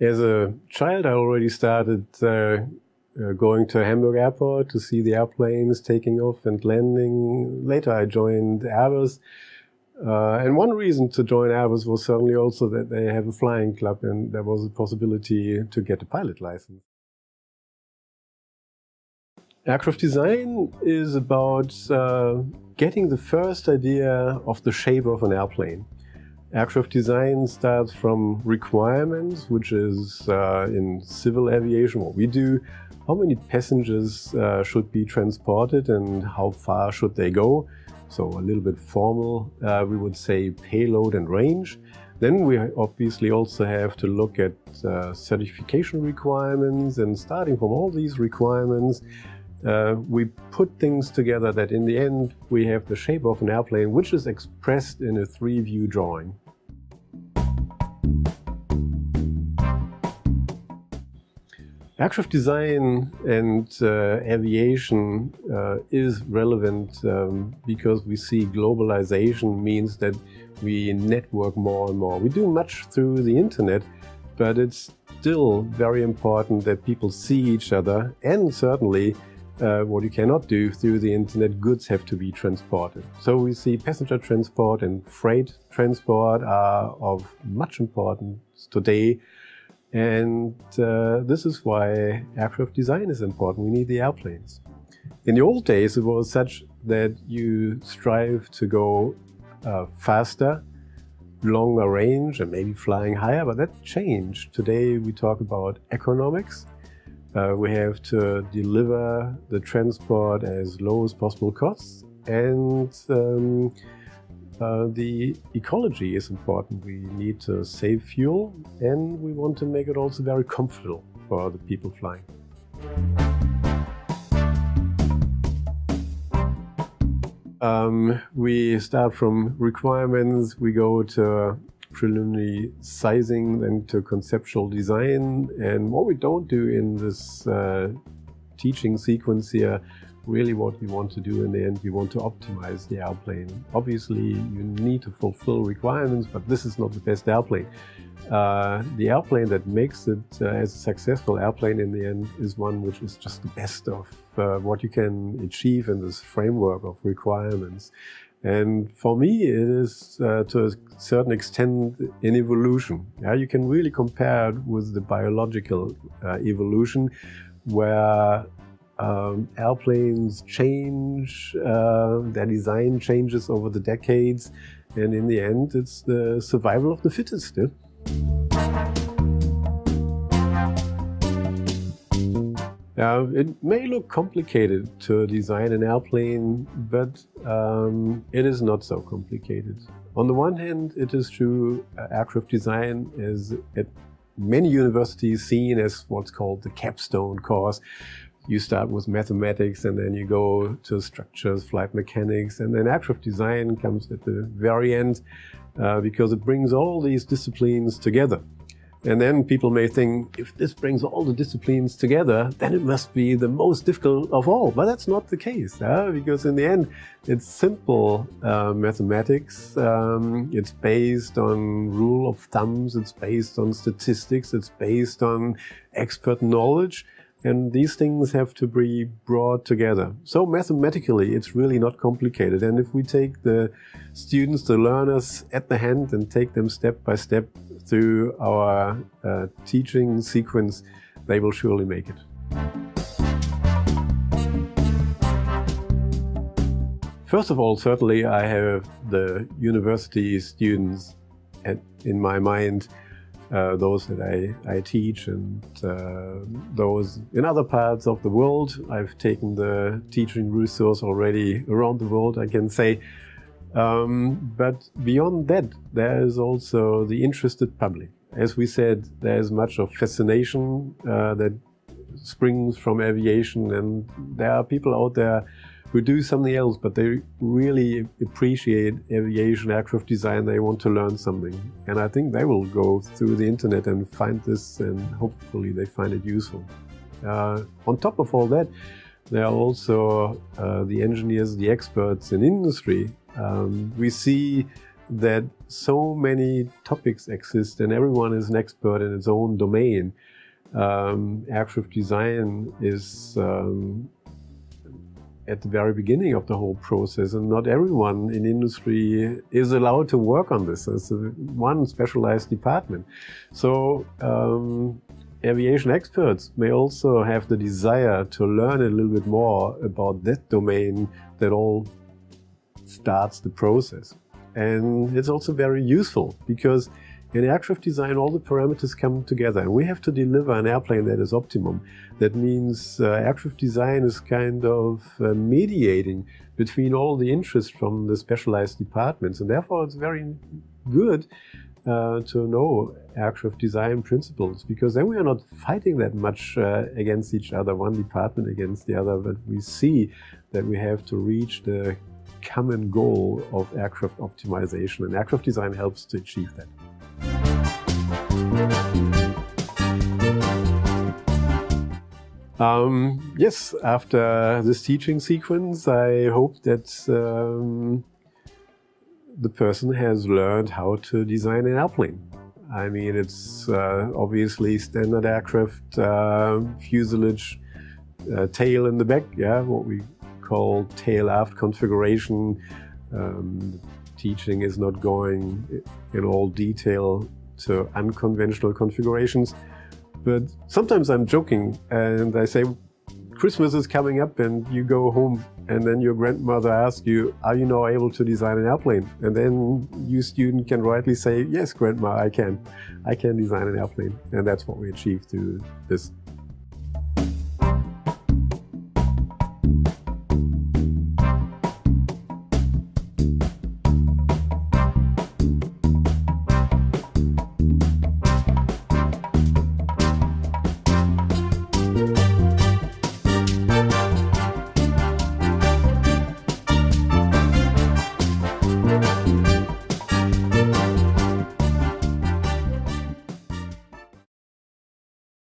As a child, I already started uh, uh, going to Hamburg Airport to see the airplanes taking off and landing. Later, I joined Airbus. Uh, and one reason to join Airbus was certainly also that they have a flying club and there was a possibility to get a pilot license. Aircraft design is about uh, getting the first idea of the shape of an airplane. Aircraft design starts from requirements, which is uh, in civil aviation what we do. How many passengers uh, should be transported and how far should they go? So a little bit formal, uh, we would say payload and range. Then we obviously also have to look at uh, certification requirements and starting from all these requirements, uh, we put things together that in the end we have the shape of an airplane which is expressed in a three-view drawing. Aircraft design and uh, aviation uh, is relevant um, because we see globalization means that we network more and more. We do much through the internet, but it's still very important that people see each other and certainly uh, what you cannot do through the internet, goods have to be transported. So we see passenger transport and freight transport are of much importance today. And uh, this is why aircraft design is important. We need the airplanes. In the old days, it was such that you strive to go uh, faster, longer range, and maybe flying higher, but that changed. Today, we talk about economics uh, we have to deliver the transport as low as possible costs and um, uh, the ecology is important. We need to save fuel and we want to make it also very comfortable for the people flying. Um, we start from requirements, we go to preliminary sizing, then to conceptual design. And what we don't do in this uh, teaching sequence here, really what you want to do in the end, You want to optimize the airplane. Obviously, you need to fulfill requirements, but this is not the best airplane. Uh, the airplane that makes it uh, as a successful airplane in the end is one which is just the best of uh, what you can achieve in this framework of requirements. And for me, it is uh, to a certain extent an evolution. Yeah, you can really compare it with the biological uh, evolution, where um, airplanes change, uh, their design changes over the decades, and in the end, it's the survival of the fittest. Yeah? Now, it may look complicated to design an airplane, but um, it is not so complicated. On the one hand, it is true uh, aircraft design is at many universities seen as what's called the capstone course. You start with mathematics and then you go to structures, flight mechanics, and then aircraft design comes at the very end uh, because it brings all these disciplines together. And then people may think, if this brings all the disciplines together, then it must be the most difficult of all. But that's not the case, because in the end, it's simple uh, mathematics. Um, it's based on rule of thumbs, it's based on statistics, it's based on expert knowledge. And these things have to be brought together. So mathematically, it's really not complicated. And if we take the students, the learners at the hand and take them step by step through our uh, teaching sequence, they will surely make it. First of all, certainly I have the university students in my mind, uh, those that I, I teach and uh, those in other parts of the world. I've taken the teaching resource already around the world, I can say. Um, but beyond that, there is also the interested public. As we said, there is much of fascination uh, that springs from aviation and there are people out there who do something else, but they really appreciate aviation aircraft design. They want to learn something. And I think they will go through the internet and find this and hopefully they find it useful. Uh, on top of all that, there are also uh, the engineers, the experts in industry um, we see that so many topics exist and everyone is an expert in its own domain. Um, aircraft design is um, at the very beginning of the whole process and not everyone in industry is allowed to work on this. as one specialized department. So um, aviation experts may also have the desire to learn a little bit more about that domain that all starts the process. And it's also very useful because in aircraft design, all the parameters come together and we have to deliver an airplane that is optimum. That means uh, aircraft design is kind of uh, mediating between all the interests from the specialized departments. And therefore, it's very good uh, to know aircraft design principles because then we are not fighting that much uh, against each other, one department against the other, but we see that we have to reach the common goal of aircraft optimization and aircraft design helps to achieve that. Um, yes, after this teaching sequence, I hope that um, the person has learned how to design an airplane. I mean, it's uh, obviously standard aircraft, uh, fuselage, uh, tail in the back, yeah, what we call tail aft configuration. Um, teaching is not going in all detail to unconventional configurations. But sometimes I'm joking and I say, Christmas is coming up and you go home and then your grandmother asks you, are you now able to design an airplane? And then you student can rightly say, yes, grandma, I can. I can design an airplane. And that's what we achieved through this